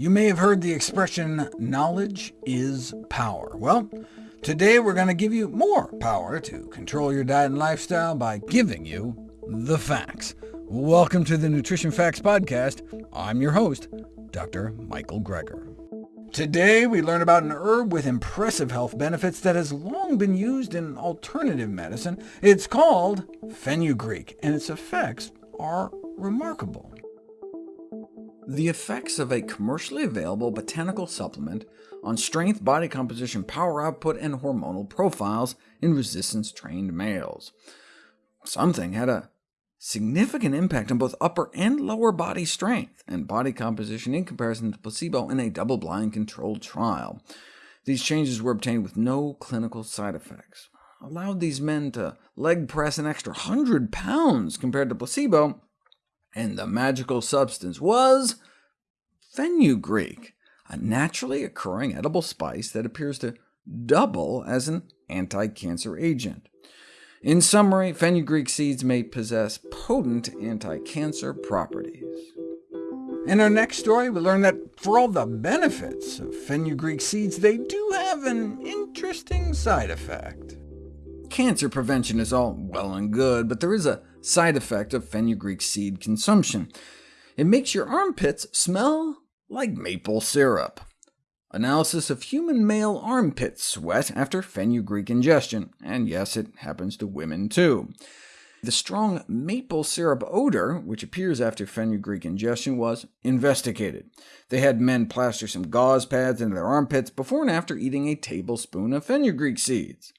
You may have heard the expression, knowledge is power. Well, today we're going to give you more power to control your diet and lifestyle by giving you the facts. Welcome to the Nutrition Facts Podcast. I'm your host, Dr. Michael Greger. Today we learn about an herb with impressive health benefits that has long been used in alternative medicine. It's called fenugreek, and its effects are remarkable. The effects of a commercially available botanical supplement on strength, body composition, power output, and hormonal profiles in resistance-trained males. Something had a significant impact on both upper and lower body strength and body composition in comparison to placebo in a double-blind controlled trial. These changes were obtained with no clinical side effects, allowed these men to leg press an extra 100 pounds compared to placebo, and the magical substance was fenugreek, a naturally occurring edible spice that appears to double as an anti-cancer agent. In summary, fenugreek seeds may possess potent anti-cancer properties. In our next story, we learn that for all the benefits of fenugreek seeds, they do have an interesting side effect. Cancer prevention is all well and good, but there is a side effect of fenugreek seed consumption. It makes your armpits smell like maple syrup. Analysis of human male armpit sweat after fenugreek ingestion, and yes, it happens to women too. The strong maple syrup odor, which appears after fenugreek ingestion, was investigated. They had men plaster some gauze pads into their armpits before and after eating a tablespoon of fenugreek seeds.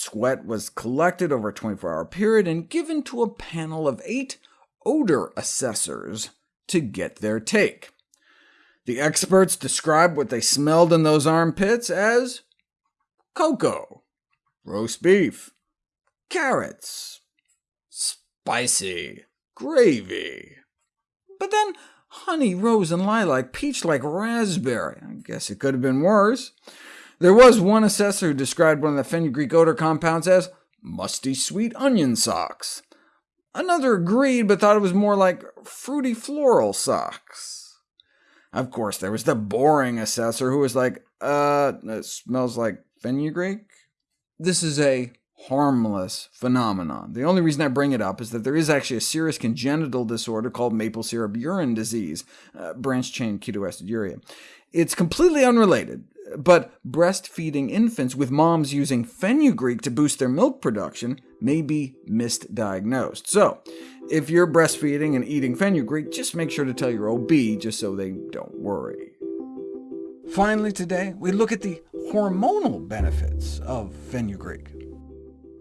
Sweat was collected over a 24-hour period and given to a panel of eight odor assessors to get their take. The experts described what they smelled in those armpits as cocoa, roast beef, carrots, spicy, gravy. But then honey, rose, and lilac, peach like raspberry. I guess it could have been worse. There was one assessor who described one of the fenugreek odor compounds as musty sweet onion socks. Another agreed, but thought it was more like fruity floral socks. Of course, there was the boring assessor who was like, uh, it smells like fenugreek? This is a harmless phenomenon. The only reason I bring it up is that there is actually a serious congenital disorder called maple syrup urine disease, uh, branch-chain ketoaciduria. It's completely unrelated, but breastfeeding infants with moms using fenugreek to boost their milk production may be misdiagnosed. So, if you're breastfeeding and eating fenugreek, just make sure to tell your OB just so they don't worry. Finally today, we look at the hormonal benefits of fenugreek.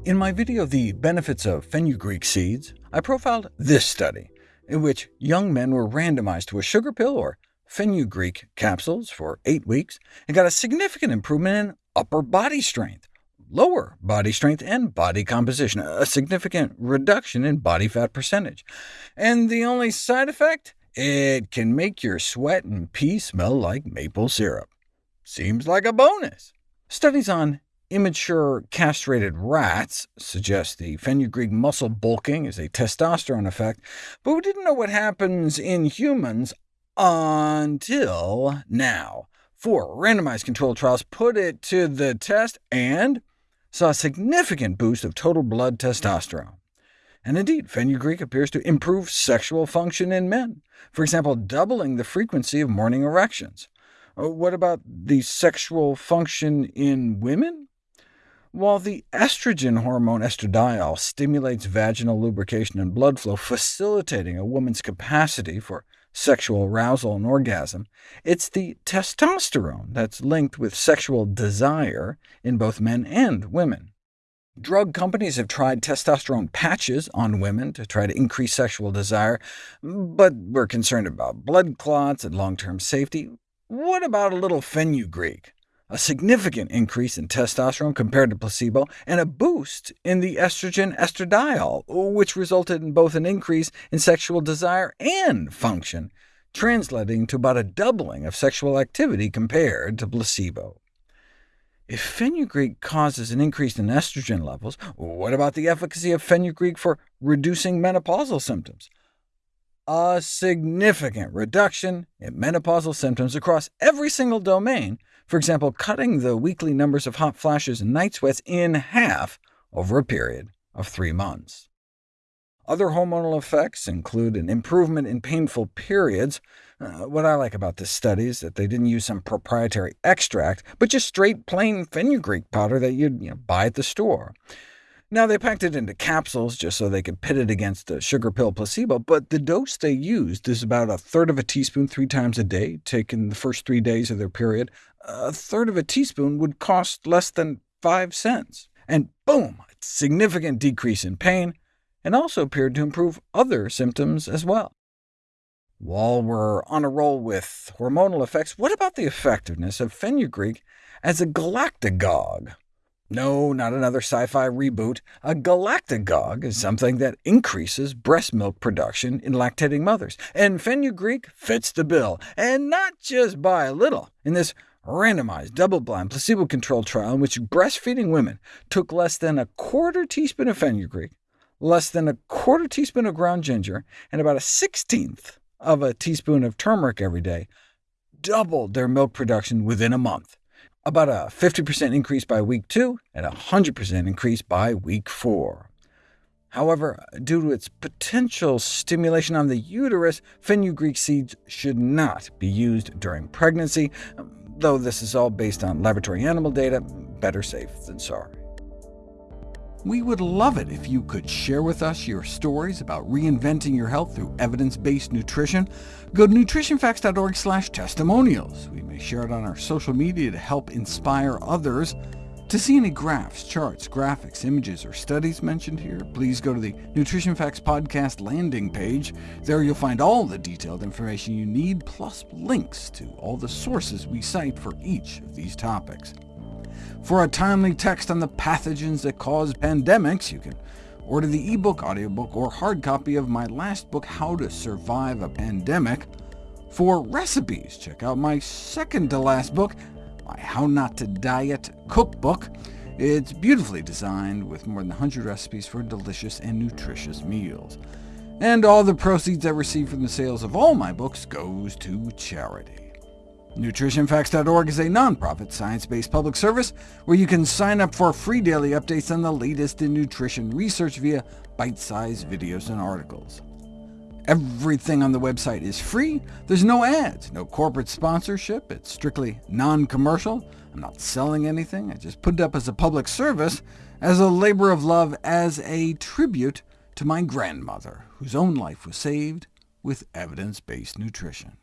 In my video, The Benefits of Fenugreek Seeds, I profiled this study, in which young men were randomized to a sugar pill or fenugreek capsules for eight weeks, and got a significant improvement in upper body strength, lower body strength, and body composition, a significant reduction in body fat percentage. And the only side effect? It can make your sweat and pee smell like maple syrup. Seems like a bonus. Studies on immature castrated rats suggest the fenugreek muscle bulking is a testosterone effect, but we didn't know what happens in humans until now. Four randomized controlled trials put it to the test and saw a significant boost of total blood testosterone. And indeed, fenugreek appears to improve sexual function in men, for example, doubling the frequency of morning erections. Uh, what about the sexual function in women? While the estrogen hormone estradiol stimulates vaginal lubrication and blood flow, facilitating a woman's capacity for sexual arousal and orgasm. It's the testosterone that's linked with sexual desire in both men and women. Drug companies have tried testosterone patches on women to try to increase sexual desire, but we're concerned about blood clots and long-term safety. What about a little fenugreek? A significant increase in testosterone compared to placebo, and a boost in the estrogen estradiol, which resulted in both an increase in sexual desire and function, translating to about a doubling of sexual activity compared to placebo. If fenugreek causes an increase in estrogen levels, what about the efficacy of fenugreek for reducing menopausal symptoms? a significant reduction in menopausal symptoms across every single domain, for example, cutting the weekly numbers of hot flashes and night sweats in half over a period of three months. Other hormonal effects include an improvement in painful periods. Uh, what I like about this study is that they didn't use some proprietary extract, but just straight plain fenugreek powder that you'd you know, buy at the store. Now, they packed it into capsules just so they could pit it against a sugar pill placebo, but the dose they used is about a third of a teaspoon three times a day, taken the first three days of their period. A third of a teaspoon would cost less than 5 cents. And boom, a significant decrease in pain, and also appeared to improve other symptoms as well. While we're on a roll with hormonal effects, what about the effectiveness of fenugreek as a galactagogue? No, not another sci-fi reboot. A galactagogue is something that increases breast milk production in lactating mothers, and fenugreek fits the bill, and not just by a little. In this randomized, double-blind, placebo-controlled trial in which breastfeeding women took less than a quarter teaspoon of fenugreek, less than a quarter teaspoon of ground ginger, and about a sixteenth of a teaspoon of turmeric every day, doubled their milk production within a month about a 50% increase by week 2 and a 100% increase by week 4. However, due to its potential stimulation on the uterus, fenugreek seeds should not be used during pregnancy, though this is all based on laboratory animal data, better safe than sorry. We would love it if you could share with us your stories about reinventing your health through evidence-based nutrition. Go to nutritionfacts.org/testimonials. We may share it on our social media to help inspire others. To see any graphs, charts, graphics, images, or studies mentioned here, please go to the Nutrition Facts Podcast landing page. There you'll find all the detailed information you need, plus links to all the sources we cite for each of these topics. For a timely text on the pathogens that cause pandemics, you can order the ebook, audiobook, or hard copy of my last book, How to Survive a Pandemic. For recipes, check out my second-to-last book, my How Not to Diet cookbook. It's beautifully designed with more than 100 recipes for delicious and nutritious meals. And all the proceeds I receive from the sales of all my books goes to charity. NutritionFacts.org is a nonprofit, science-based public service where you can sign up for free daily updates on the latest in nutrition research via bite-sized videos and articles. Everything on the website is free. There's no ads, no corporate sponsorship. It's strictly non-commercial. I'm not selling anything. I just put it up as a public service, as a labor of love, as a tribute to my grandmother, whose own life was saved with evidence-based nutrition.